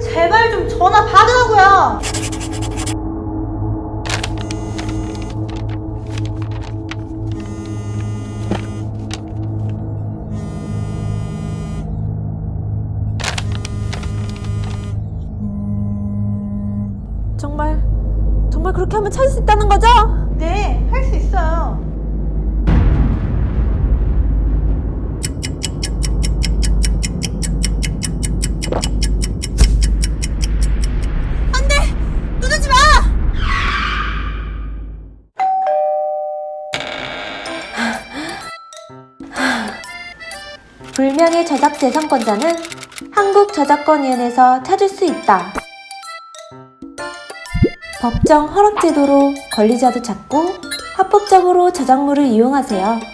제발 좀 전화 받으라고요! 정말 정말 그렇게 하면 찾을 수 있다는 거죠? 네. 불명예 저작 재산권자는 한국저작권위원회에서 찾을 수 있다. 법정 허락 제도로 권리자도 찾고 합법적으로 저작물을 이용하세요.